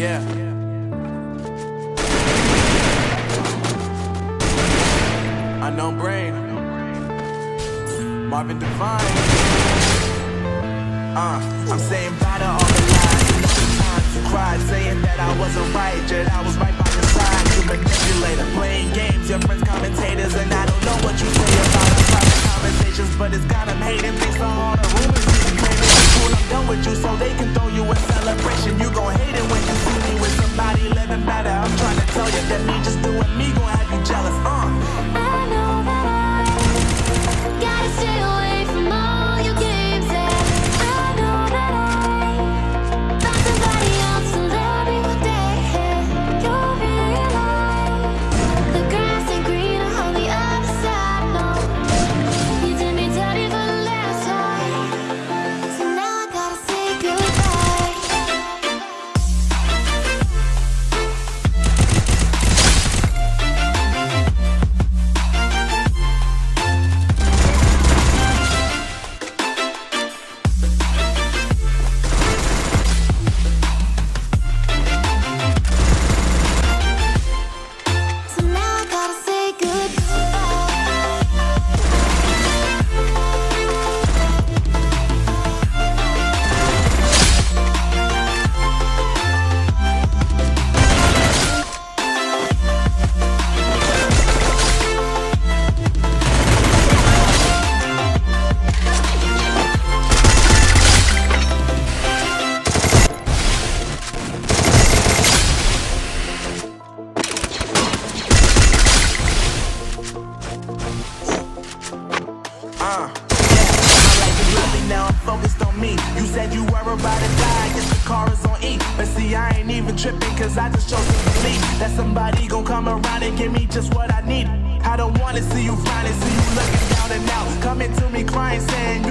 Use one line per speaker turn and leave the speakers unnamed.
Yeah. Unknown brain. Marvin Divine. Uh, I'm saying bye to all the lies. Times you cried, saying that I wasn't right, yet I was right by your side. You manipulator, playing games, your friends commentators, and I don't know what you say about our private conversations, but it's got them hating. Thanks to all the rumors you claiming. Cool, I'm done with you, so they can throw you a celebration. You gon' hate it when Uh, lovely now, I'm focused on me. You said you were about to die, guess the car is on E. But see, I ain't even tripping, cause I just chose to believe that somebody gon' come around and give me just what I need. I don't wanna see you finally see you looking down and out. Coming to me crying, saying